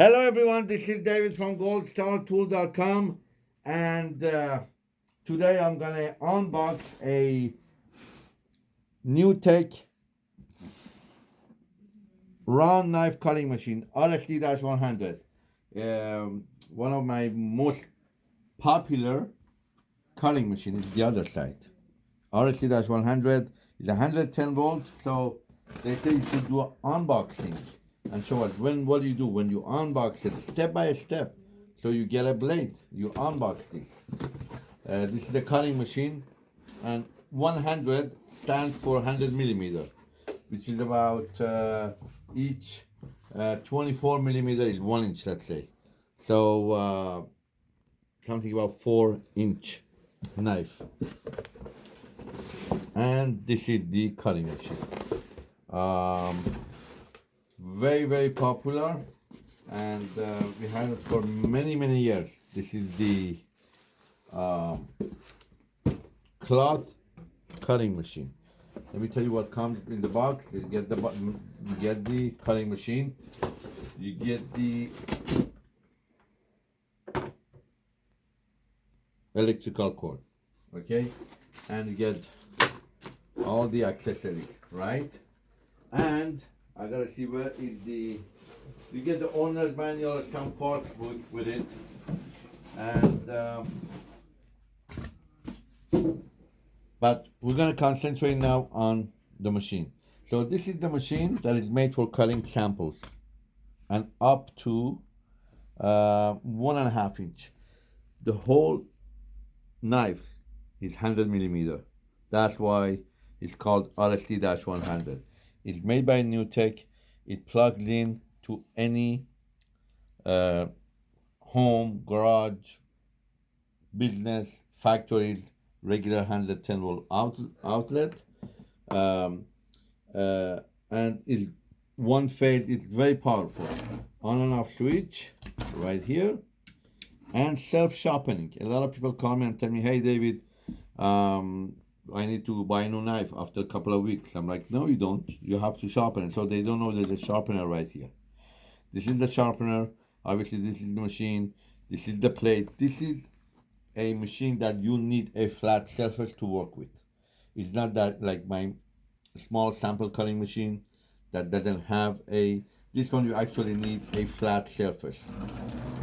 Hello everyone, this is David from goldstartool.com and uh, today I'm gonna unbox a NewTek round knife cutting machine RSD-100 um, one of my most popular cutting machine is the other side. RSD-100 is 110 volts so they say you should do unboxing and so us when what do you do? When you unbox it step by step. So you get a blade. You unbox this. Uh, this is a cutting machine. And 100 stands for 100 millimeter which is about uh, each uh, 24 millimeter is one inch let's say. So uh, something about four inch knife. And this is the cutting machine. Um, very very popular and uh, we had it for many many years. This is the um, cloth cutting machine. Let me tell you what comes in the box. You get the you get the cutting machine. You get the electrical cord okay? And you get all the accessories right? And I gotta see where is the you get the owner's manual some parts with, with it. And um, but we're gonna concentrate now on the machine. So this is the machine that is made for cutting samples. And up to uh, one and a half inch. The whole knife is 100 millimeter. That's why it's called RSD-100 it's made by NewTek. It plugs in to any uh, home, garage, business, factory, regular 110 volt out, outlet. Um, uh, and it's one phase, it's very powerful. On and off switch right here and self-sharpening. A lot of people call me and tell me, hey David, um, I need to buy a new knife after a couple of weeks. I'm like, no, you don't. You have to sharpen it. So they don't know there's a sharpener right here. This is the sharpener. Obviously, this is the machine. This is the plate. This is a machine that you need a flat surface to work with. It's not that like my small sample cutting machine that doesn't have a, this one you actually need a flat surface.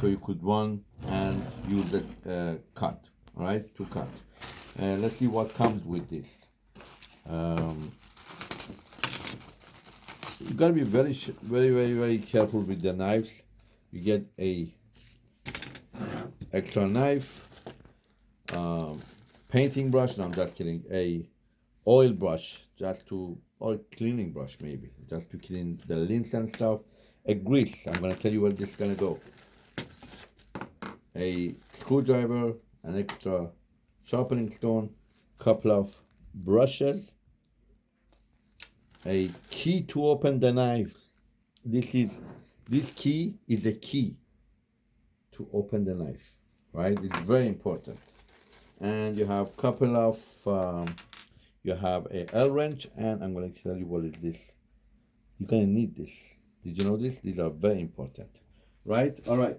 So you could run and use a uh, cut, all right, to cut. Uh, let's see what comes with this. Um, you gotta be very, very, very, very careful with the knives. You get a extra knife, um, painting brush. No, I'm just kidding. A oil brush, just to or cleaning brush maybe, just to clean the lint and stuff. A grease. I'm gonna tell you where this is gonna go. A screwdriver, an extra sharpening stone, couple of brushes, a key to open the knife. This is this key is a key to open the knife, right? It's very important. And you have couple of um, you have a L wrench, and I'm going to tell you what is this. You're going to need this. Did you know this? These are very important, right? All right.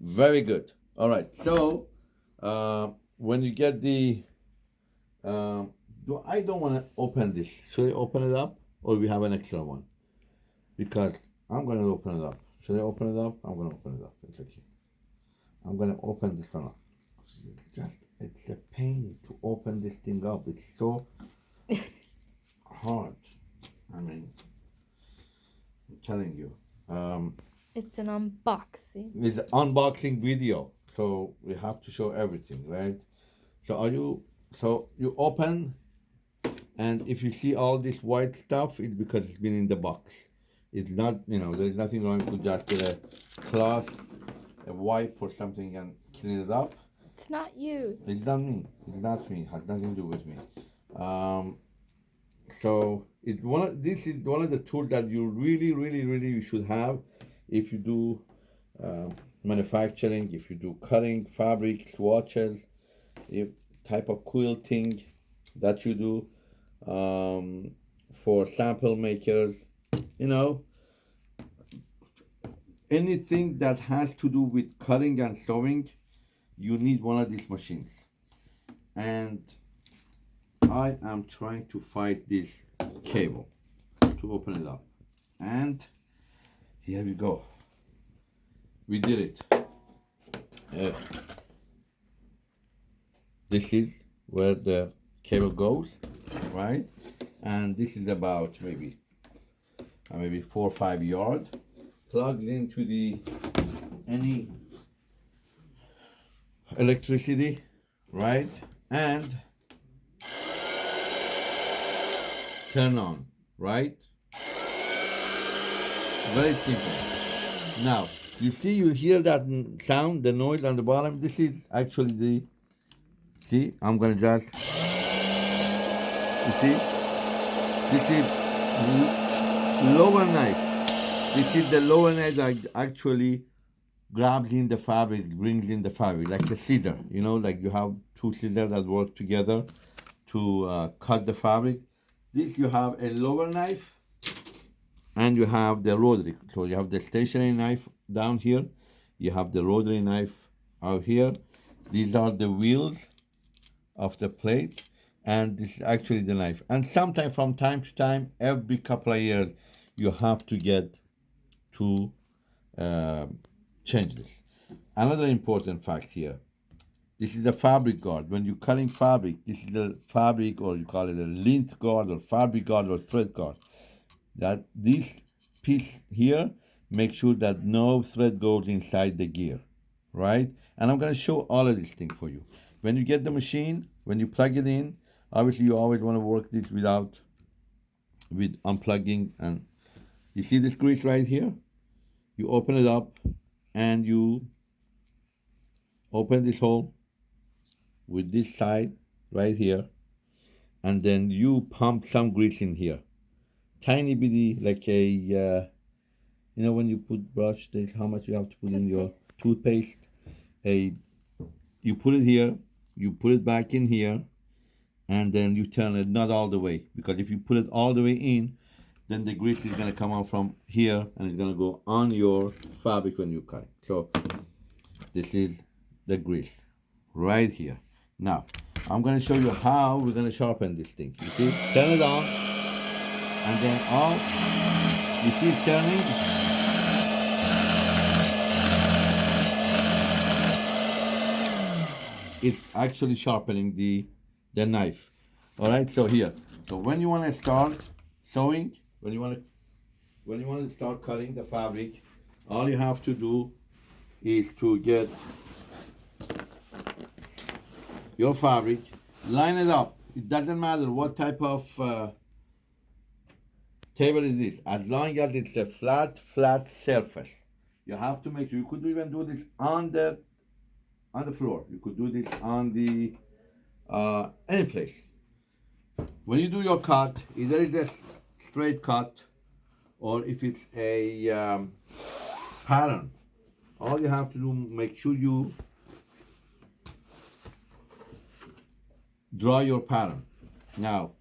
Very good. All right. So uh, when you get the, um, do, I don't want to open this. Should I open it up or we have an extra one? Because I'm going to open it up. Should I open it up? I'm going to open it up. It's okay. I'm going to open this one up. It's just, it's a pain to open this thing up. It's so hard. I mean, I'm telling you. Um, it's an unboxing. It's an unboxing video so we have to show everything right? So are you so you open and if you see all this white stuff it's because it's been in the box. It's not you know there's nothing wrong to just get a cloth a wipe or something and clean it up. It's not you. It's not me. It's not me. It has nothing to do with me. Um so it's one of this is one of the tools that you really really really you should have if you do uh, manufacturing, if you do cutting, fabric, swatches, if type of quilting that you do um, for sample makers, you know, anything that has to do with cutting and sewing, you need one of these machines. And I am trying to find this cable to open it up. And here we go. We did it. Uh, this is where the cable goes, right? And this is about maybe uh, maybe four or five yard. Plugs into the any electricity, right? And turn on, right? Very simple. Now, you see, you hear that sound, the noise on the bottom. This is actually the. See, I'm gonna just. You see, this is lower knife. This is the lower knife that actually grabs in the fabric, brings in the fabric, like the scissor. You know, like you have two scissors that work together to uh, cut the fabric. This you have a lower knife and you have the rotary. So you have the stationary knife down here, you have the rotary knife out here. These are the wheels of the plate, and this is actually the knife. And sometimes, from time to time, every couple of years, you have to get to uh, change this. Another important fact here. This is a fabric guard. When you're cutting fabric, this is a fabric, or you call it a lint guard, or fabric guard, or thread guard that this piece here make sure that no thread goes inside the gear right? And i'm to show all of these things for you. When you get the machine when you plug it in obviously you always want to work this without with unplugging and you see this grease right here? You open it up and you open this hole with this side right here and then you pump some grease in here. Tiny bitty like a uh, you know when you put brush there's how much you have to put in your toothpaste. a you put it here you put it back in here and then you turn it not all the way because if you put it all the way in then the grease is going to come out from here and it's going to go on your fabric when you cut it. So this is the grease right here. Now i'm going to show you how we're going to sharpen this thing. You see? Turn it on and then all you it turning it's actually sharpening the the knife. All right so here. So when you want to start sewing when you want to when you want to start cutting the fabric all you have to do is to get your fabric line it up. It doesn't matter what type of uh, table is this. As long as it's a flat flat surface. You have to make sure you could even do this on the on the floor. You could do this on the uh, any place. When you do your cut either it's a straight cut or if it's a um, pattern all you have to do make sure you draw your pattern. Now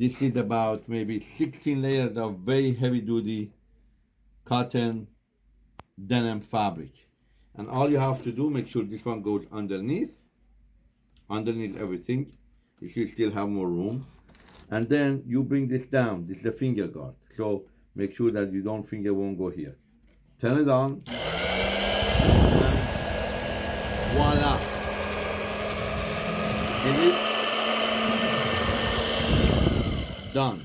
this is about maybe 16 layers of very heavy duty cotton denim fabric. And all you have to do, make sure this one goes underneath, underneath everything. If You should still have more room. And then you bring this down. This is a finger guard. So make sure that you don't finger won't go here. Turn it on. And voila. Is it? Done.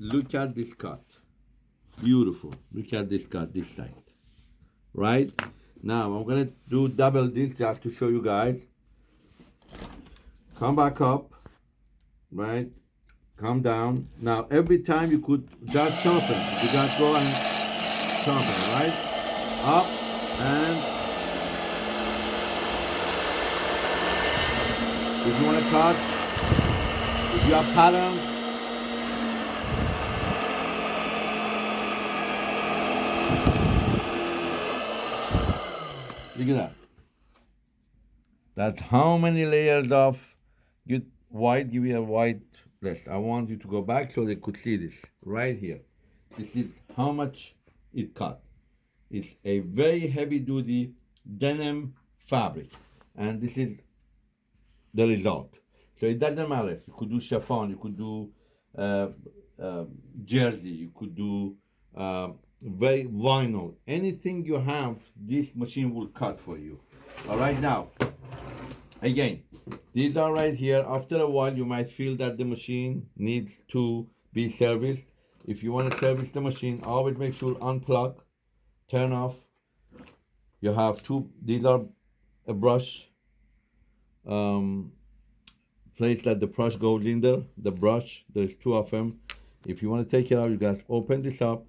Look at this cut. Beautiful. Look at this cut this side. Right? Now I'm gonna do double this just to show you guys. Come back up. Right? Come down. Now every time you could just sharpen. You just go and sharpen, right? Up and if you want to cut, if you have patterns, Look at that. That's how many layers of you white, give me a white list. I want you to go back so they could see this right here. This is how much it cut. It's a very heavy duty denim fabric. And this is the result. So it doesn't matter. You could do chiffon, you could do uh, uh, jersey, you could do uh, very vinyl. Anything you have, this machine will cut for you. All right, now, again, these are right here. After a while, you might feel that the machine needs to be serviced. If you want to service the machine, always make sure unplug, turn off. You have two, these are a brush um, place that the brush goes in there. The brush, there's two of them. If you want to take it out, you guys open this up.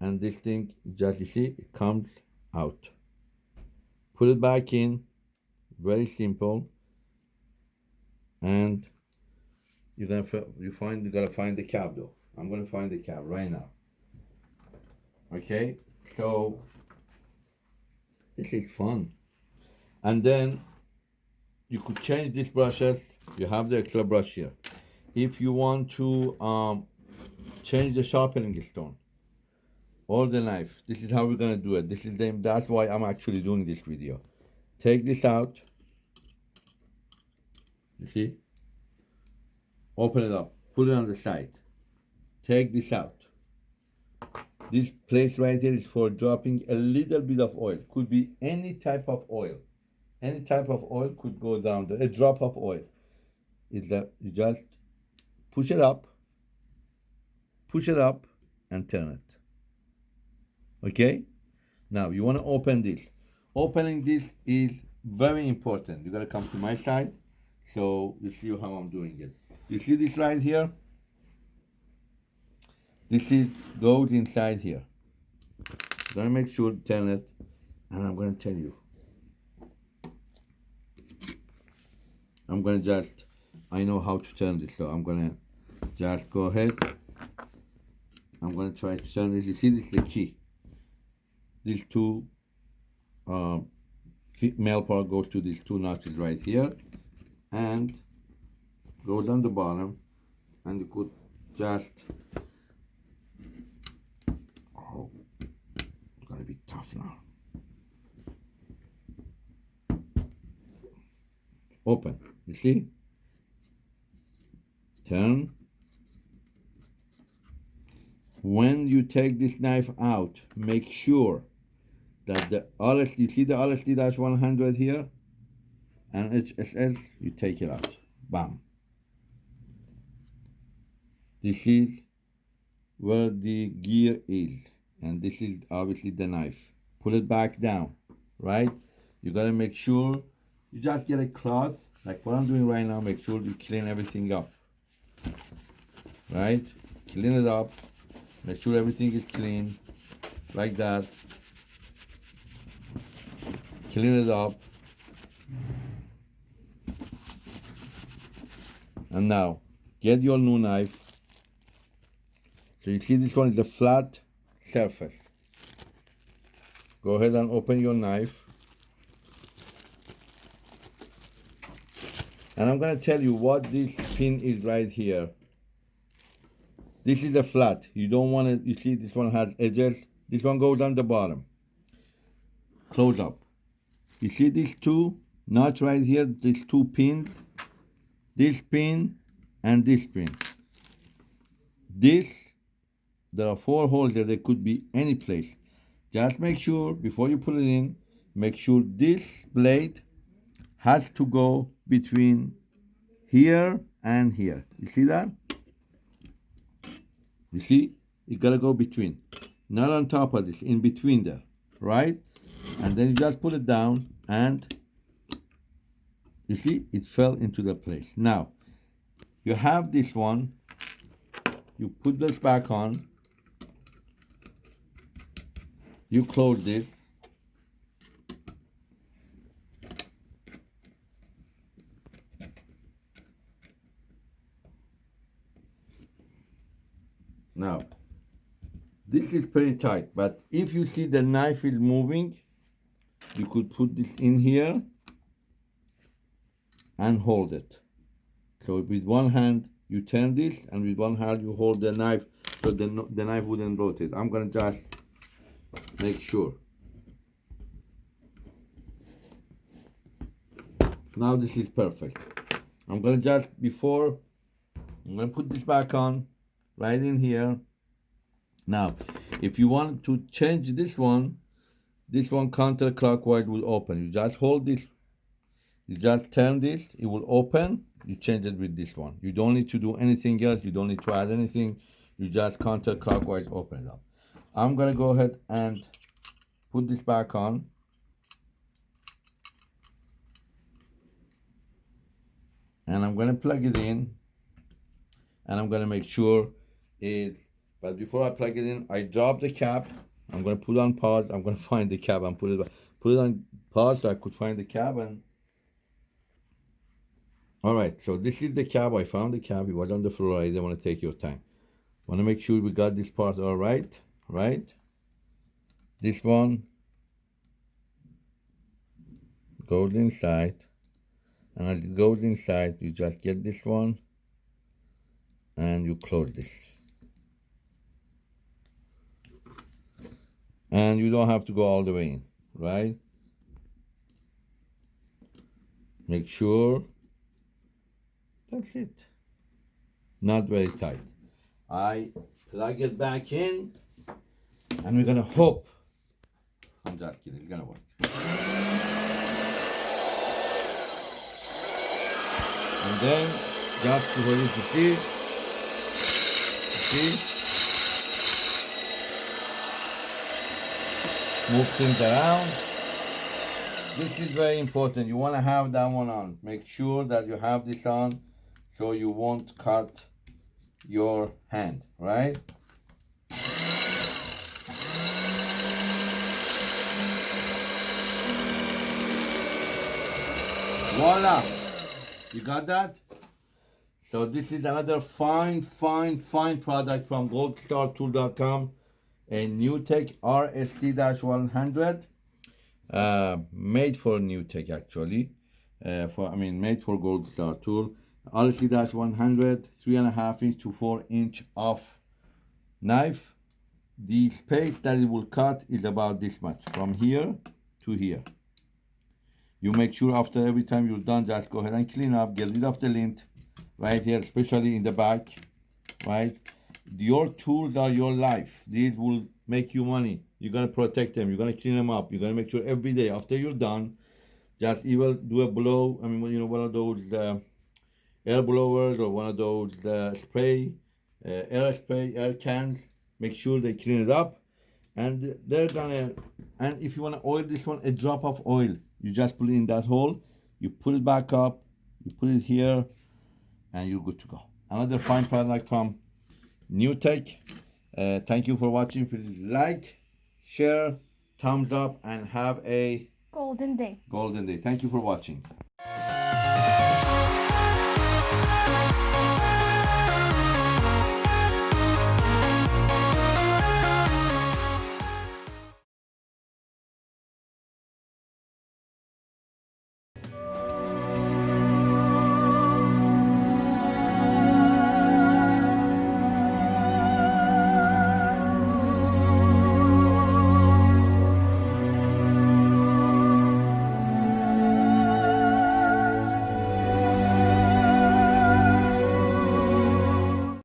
And this thing, just you see, it comes out. Put it back in. Very simple. And you're gonna you find you gotta find the cab though. I'm gonna find the cab right now. Okay, so this is fun. And then you could change these brushes. You have the extra brush here. If you want to um, change the sharpening stone or the knife, this is how we're gonna do it. This is the that's why I'm actually doing this video. Take this out. You see? Open it up. Put it on the side. Take this out. This place right here is for dropping a little bit of oil. Could be any type of oil. Any type of oil could go down there. A drop of oil. Is that you just push it up, push it up, and turn it. Okay? Now you want to open this. Opening this is very important. You gotta come to my side so you see how I'm doing it. You see this right here? This is goes inside here. Gonna make sure to turn it, and I'm gonna tell you. I'm gonna just, I know how to turn this, so I'm gonna just go ahead. I'm gonna try to turn this. You see, this is the key. These two uh, male part goes to these two notches right here, and go down the bottom, and you could just Oh, it's gonna be tough now. Open, you see? Turn. When you take this knife out, make sure that the RSD, you see the RSD-100 here? And HSS, you take it out. Bam. This is where the gear is and this is obviously the knife pull it back down right you got to make sure you just get a cloth like what I'm doing right now make sure you clean everything up right clean it up make sure everything is clean like that clean it up and now get your new knife so you see this one is a flat surface. Go ahead and open your knife. And I'm going to tell you what this pin is right here. This is a flat. You don't want to, you see this one has edges. This one goes on the bottom. Close up. You see these two nuts right here, these two pins? This pin and this pin. This there are four holes there. They could be any place. Just make sure before you put it in, make sure this blade has to go between here and here. You see that? You see? You gotta go between. Not on top of this, in between there, right? And then you just put it down and you see it fell into the place. Now, you have this one, you put this back on, you close this now this is pretty tight but if you see the knife is moving you could put this in here and hold it so with one hand you turn this and with one hand you hold the knife so the, the knife wouldn't rotate. I'm gonna just make sure. Now this is perfect. I'm gonna just before I'm gonna put this back on right in here. Now, if you want to change this one, this one counterclockwise will open. You just hold this, you just turn this, it will open. You change it with this one. You don't need to do anything else. You don't need to add anything. You just counterclockwise open it up. I'm gonna go ahead and put this back on. And I'm gonna plug it in. And I'm gonna make sure it's but before I plug it in, I drop the cap. I'm gonna put on pause. I'm gonna find the cap and put it. Put it on pause so I could find the cap and all right, so this is the cab. I found the cab. It was on the floor. I didn't want to take your time. Want to make sure we got this part all right, right? This one goes inside, and as it goes inside, you just get this one, and you close this. And you don't have to go all the way in, right? Make sure that's it. Not very tight. I plug it back in and we're gonna hope. I'm just kidding, it's gonna work. And then just for you to see, see, move things around. This is very important. You want to have that one on. Make sure that you have this on so you won't cut your hand, right? Voila! You got that? So this is another fine, fine, fine product from goldstartool.com, a NewTek RSD-100, uh, made for NewTek actually, uh, for I mean made for Gold Star Tool. RSD-100, three and a half inch to four inch of knife. The space that it will cut is about this much, from here to here. You make sure after every time you're done, just go ahead and clean up, get rid of the lint right here, especially in the back, right? Your tools are your life. These will make you money. You're gonna protect them. You're gonna clean them up. You're gonna make sure every day after you're done, just either do a blow. I mean, you know, one of those uh, air blowers or one of those uh, spray, uh, air spray, air cans. Make sure they clean it up, and they're gonna. And if you wanna oil this one, a drop of oil. You just put it in that hole. You put it back up. You put it here, and you're good to go. Another fine product from NewTek. Uh, thank you for watching. Please like, share, thumbs up, and have a Golden day. golden day. Thank you for watching.